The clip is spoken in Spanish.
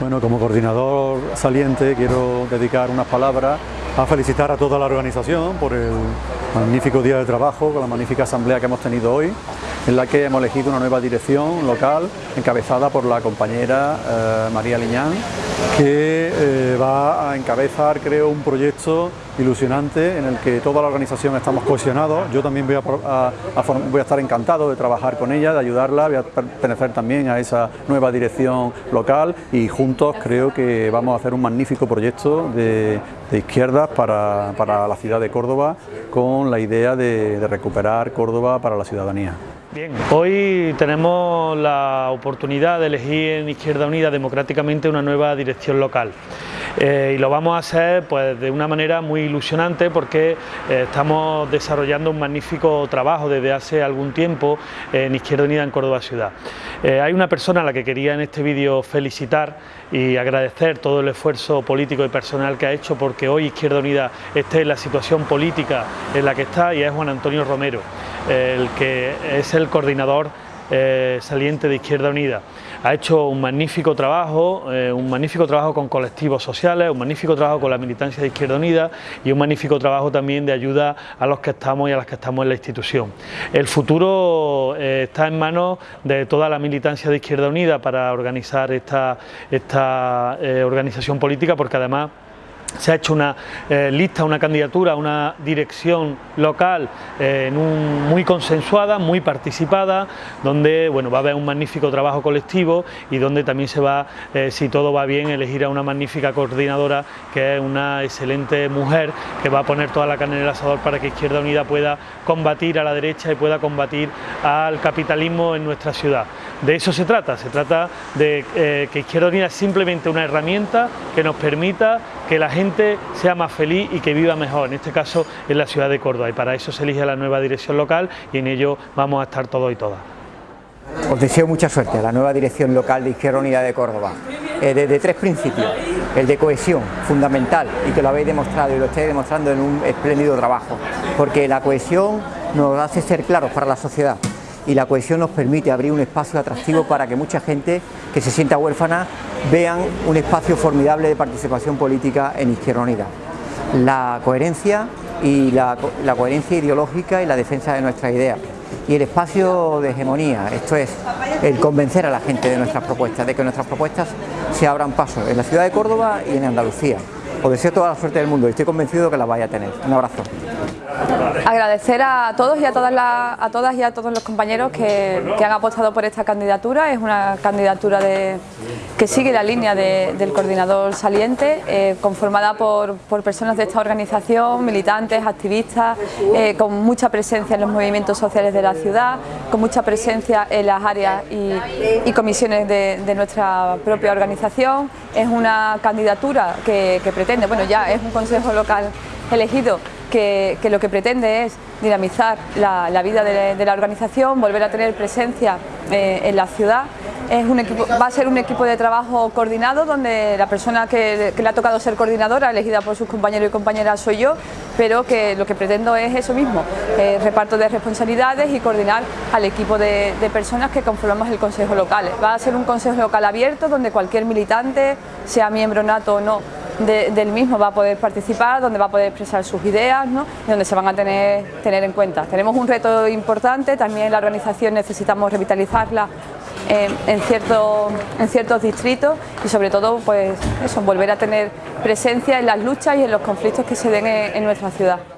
Bueno, como coordinador saliente quiero dedicar unas palabras a felicitar a toda la organización por el magnífico día de trabajo, con la magnífica asamblea que hemos tenido hoy, en la que hemos elegido una nueva dirección local encabezada por la compañera eh, María Liñán, que eh, va a encabezar, creo, un proyecto ilusionante en el que toda la organización estamos cohesionados. Yo también voy a, voy a estar encantado de trabajar con ella, de ayudarla, voy a pertenecer también a esa nueva dirección local y juntos creo que vamos a hacer un magnífico proyecto de, izquierdas para, la ciudad de Córdoba con la idea de recuperar Córdoba para la ciudadanía. Bien, hoy tenemos la oportunidad de elegir en Izquierda Unida democráticamente una nueva dirección local. Eh, y lo vamos a hacer pues, de una manera muy ilusionante porque eh, estamos desarrollando un magnífico trabajo desde hace algún tiempo en Izquierda Unida en Córdoba Ciudad. Eh, hay una persona a la que quería en este vídeo felicitar y agradecer todo el esfuerzo político y personal que ha hecho porque hoy Izquierda Unida esté en la situación política en la que está y es Juan Antonio Romero el que es el coordinador eh, saliente de Izquierda Unida. Ha hecho un magnífico trabajo, eh, un magnífico trabajo con colectivos sociales, un magnífico trabajo con la militancia de Izquierda Unida y un magnífico trabajo también de ayuda a los que estamos y a las que estamos en la institución. El futuro eh, está en manos de toda la militancia de Izquierda Unida para organizar esta, esta organización política porque además se ha hecho una eh, lista, una candidatura, una dirección local eh, muy consensuada, muy participada, donde bueno, va a haber un magnífico trabajo colectivo y donde también se va, eh, si todo va bien, elegir a una magnífica coordinadora que es una excelente mujer que va a poner toda la carne en el asador para que Izquierda Unida pueda combatir a la derecha y pueda combatir al capitalismo en nuestra ciudad. De eso se trata, se trata de que Izquierda Unida es simplemente una herramienta que nos permita que la gente sea más feliz y que viva mejor, en este caso en la ciudad de Córdoba. Y para eso se elige la nueva dirección local y en ello vamos a estar todos y todas. Os deseo mucha suerte a la nueva dirección local de Izquierda Unida de Córdoba, eh, desde tres principios, el de cohesión, fundamental, y que lo habéis demostrado y lo estáis demostrando en un espléndido trabajo, porque la cohesión nos hace ser claros para la sociedad, y la cohesión nos permite abrir un espacio atractivo para que mucha gente que se sienta huérfana vean un espacio formidable de participación política en Izquierda Unida. La coherencia y la, coherencia ideológica y la defensa de nuestras ideas y el espacio de hegemonía, esto es, el convencer a la gente de nuestras propuestas, de que nuestras propuestas se abran paso en la ciudad de Córdoba y en Andalucía. Os deseo toda la suerte del mundo y estoy convencido que la vaya a tener. Un abrazo. Agradecer a todos y a todas, a todas y a todos los compañeros que, han apostado por esta candidatura. Es una candidatura que sigue la línea del coordinador saliente, eh, conformada por, personas de esta organización, militantes, activistas, eh, con mucha presencia en los movimientos sociales de la ciudad, con mucha presencia en las áreas y, comisiones de, nuestra propia organización. Es una candidatura que, que pretende, bueno ya es un consejo local elegido que, lo que pretende es dinamizar la, vida de, la organización, volver a tener presencia eh, en la ciudad. Va a ser un equipo de trabajo coordinado donde la persona que, le ha tocado ser coordinadora, elegida por sus compañeros y compañeras, soy yo, pero que lo que pretendo es eso mismo, eh, reparto de responsabilidades y coordinar al equipo de personas que conformamos el Consejo Local. Va a ser un Consejo Local abierto donde cualquier militante, sea miembro nato o no, del mismo va a poder participar, donde va a poder expresar sus ideas ¿no? y donde se van a tener, tener en cuenta. Tenemos un reto importante, también la organización necesitamos revitalizarla en, ciertos, en ciertos distritos y sobre todo pues eso, volver a tener presencia en las luchas y en los conflictos que se den en nuestra ciudad.